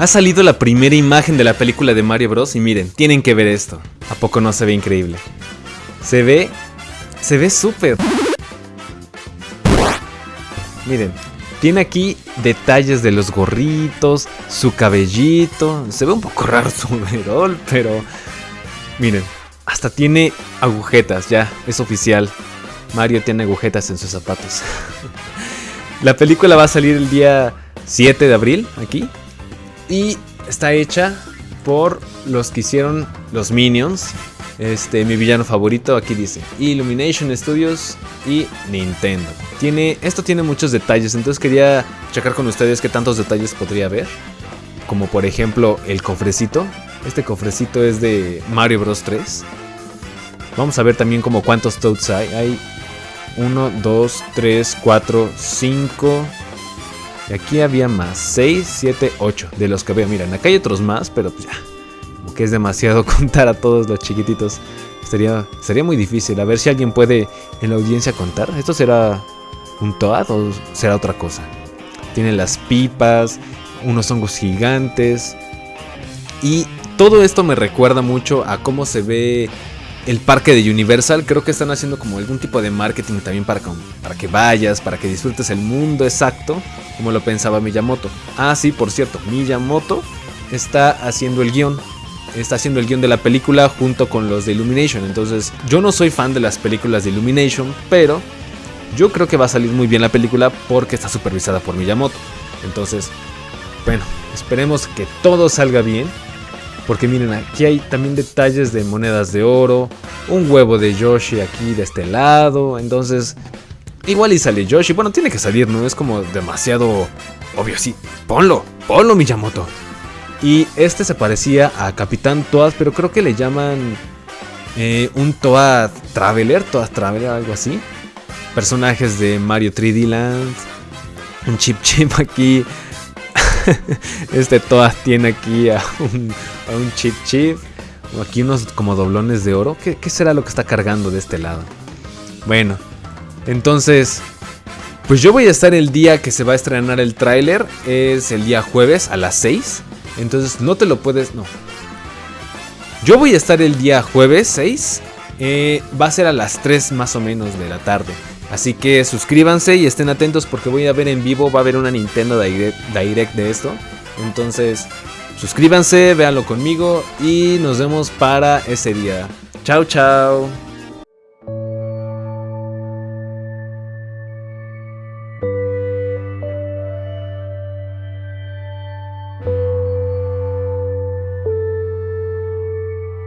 Ha salido la primera imagen de la película de Mario Bros. Y miren, tienen que ver esto. ¿A poco no se ve increíble? Se ve... Se ve súper. Miren, tiene aquí detalles de los gorritos, su cabellito. Se ve un poco raro su overall, pero... Miren, hasta tiene agujetas, ya, es oficial. Mario tiene agujetas en sus zapatos. la película va a salir el día 7 de abril, aquí. Y está hecha por los que hicieron los Minions. Este, mi villano favorito, aquí dice Illumination Studios y Nintendo. Tiene, esto tiene muchos detalles, entonces quería checar con ustedes qué tantos detalles podría haber. Como por ejemplo el cofrecito. Este cofrecito es de Mario Bros 3. Vamos a ver también como cuántos Toads hay. Hay 1, 2, 3, 4, 5, y aquí había más, 6, 7, 8 de los que veo. Miren, acá hay otros más, pero pues ya, como que es demasiado contar a todos los chiquititos. Sería, sería muy difícil. A ver si alguien puede en la audiencia contar. ¿Esto será un Toad o será otra cosa? Tiene las pipas, unos hongos gigantes. Y todo esto me recuerda mucho a cómo se ve el parque de Universal. Creo que están haciendo como algún tipo de marketing también para, que vayas, para que disfrutes el mundo exacto, como lo pensaba Miyamoto. Ah, sí, por cierto, Miyamoto está haciendo el guion. Está haciendo el guion de la película junto con los de Illumination. Entonces, yo no soy fan de las películas de Illumination, pero yo creo que va a salir muy bien la película porque está supervisada por Miyamoto. Entonces, bueno, esperemos que todo salga bien. Porque miren, aquí hay también detalles de monedas de oro, un huevo de Yoshi aquí de este lado, entonces igual y sale Yoshi, bueno, tiene que salir, no es como demasiado obvio, sí, ponlo, ponlo Miyamoto. Y este se parecía a Capitán Toad, pero creo que le llaman eh, un Toad Traveler, Toad Traveler, algo así. Personajes de Mario 3D Land, un Chip Chip aquí este Toad tiene aquí a un, a chip chip. Aquí unos como doblones de oro. ¿Qué, será lo que está cargando de este lado? Bueno, entonces, pues yo voy a estar el día que se va a estrenar el tráiler. Es el día jueves a las 6. Entonces no te lo puedes... No. Yo voy a estar el día jueves 6. Eh, va a ser a las 3 más o menos de la tarde. Así que suscríbanse y estén atentos porque voy a ver en vivo, va a haber una Nintendo Direct, de esto. Entonces, suscríbanse, véanlo conmigo y nos vemos para ese día. Chao, chao.